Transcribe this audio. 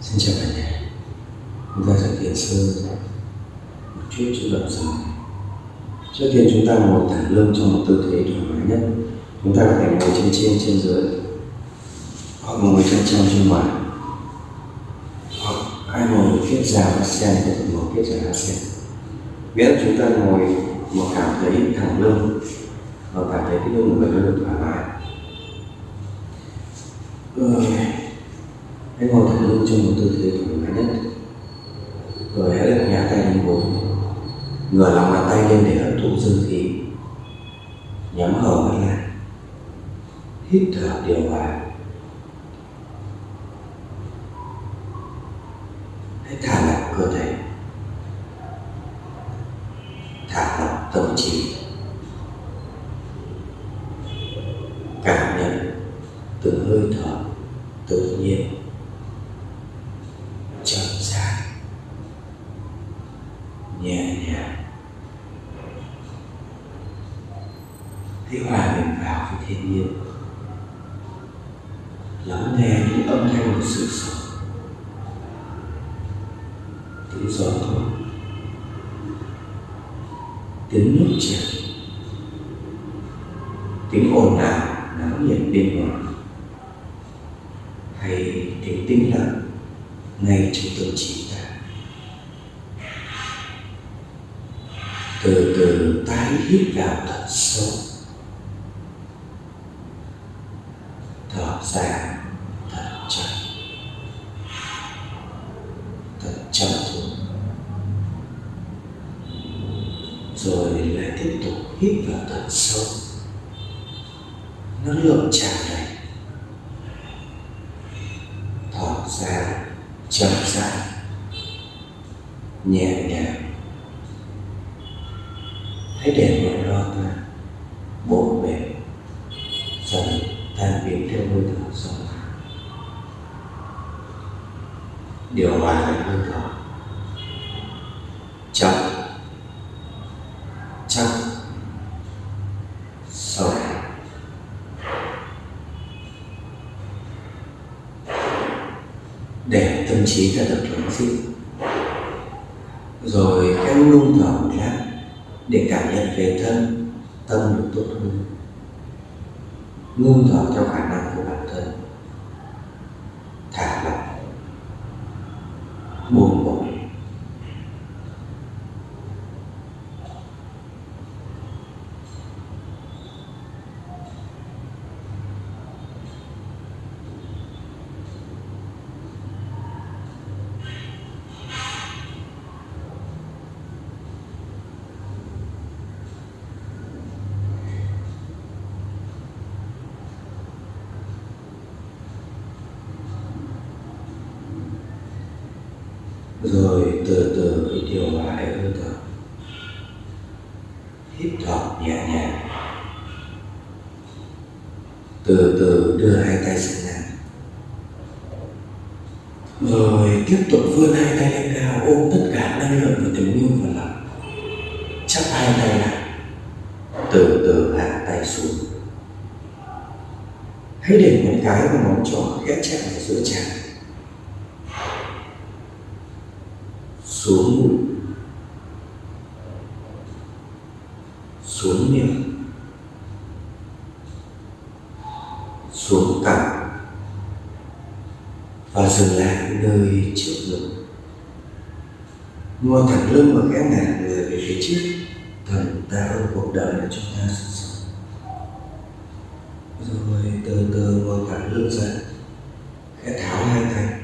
Xin chào cả nhà. Chúng ta sẽ thiền sơ một chút chủ động dài. Trước tiên chúng ta ngồi thẳng lưng trong một tư thế thoải mái nhất. Chúng ta có thể ngồi trên trên trên dưới, Hoặc ngồi chân trong, trên ngoài. Hoặc ai ngồi viết ra và sen thì có thể ngồi viết ra sen Biết chúng ta ngồi mà cảm thấy thẳng lưng Và cảm thấy cái lưng của mình nó được thoải mái Rồi Hãy ngồi thẳng lưng trong một tư thế thoải mái nhất. Rồi hãy đặt nhẹ tay lên bụng Ngửa lòng bàn tay lên để hấp thụ dương khí Nhắm hở mắt lại, Hít thở điều hòa. Hãy thả lỏng cơ thể, Thả lỏng tâm trí. Cảm nhận từng hơi thở tự nhiên chậm rãi nhẹ nhàng hãy hòa mình vào với thiên nhiên. Lắng nghe những âm thanh của sự sống. Tiếng gió thổi. Tiếng nước chảy. Tiếng ồn ào náo nhiệt bên ngoài. Hay tiếng tĩnh lặng ngay trong tâm trí ta. Từ từ tái hít vào thật sâu. Thở ra thật chậm thật chậm thôi. Rồi lại tiếp tục hít vào thật sâu. Năng lượng tràn đầy thở ra, chậm rãi nhẹ nhàng. Hãy để nỗi lo ta bộn bề dần làm việc theo hơi thở sâu điều hòa hơi thở. Chậm. Chậm. Sâu. Để tâm trí ta được lắng dịu rồi em lung thở một lát, để cảm nhận về thân, tâm được tốt hơn ngưng thở theo khả năng của bản thân. Thả lỏng. Buông bỏ. Rồi từ từ hãy điều lại hơi thở hít thở nhẹ nhàng. Từ từ đưa hai tay sang ngang rồi tiếp tục vươn hai tay lên cao, ôm tất cả năng lượng của tình yêu vào lòng. Chắp hai tay lại. Từ từ hạ tay xuống. Hãy để một cái và ngón trỏ khẽ chạm vào giữa trán. Xuống bụng, xuống miệng. Xuống cằm. Và dừng lại nơi trước ngực. Ngồi thẳng lưng và khẽ ngả người về phía trước. Thần ta ơn cuộc đời mà chúng ta sinh sống rồi từ từ ngồi thẳng lưng ra. Khẽ tháo hai tay.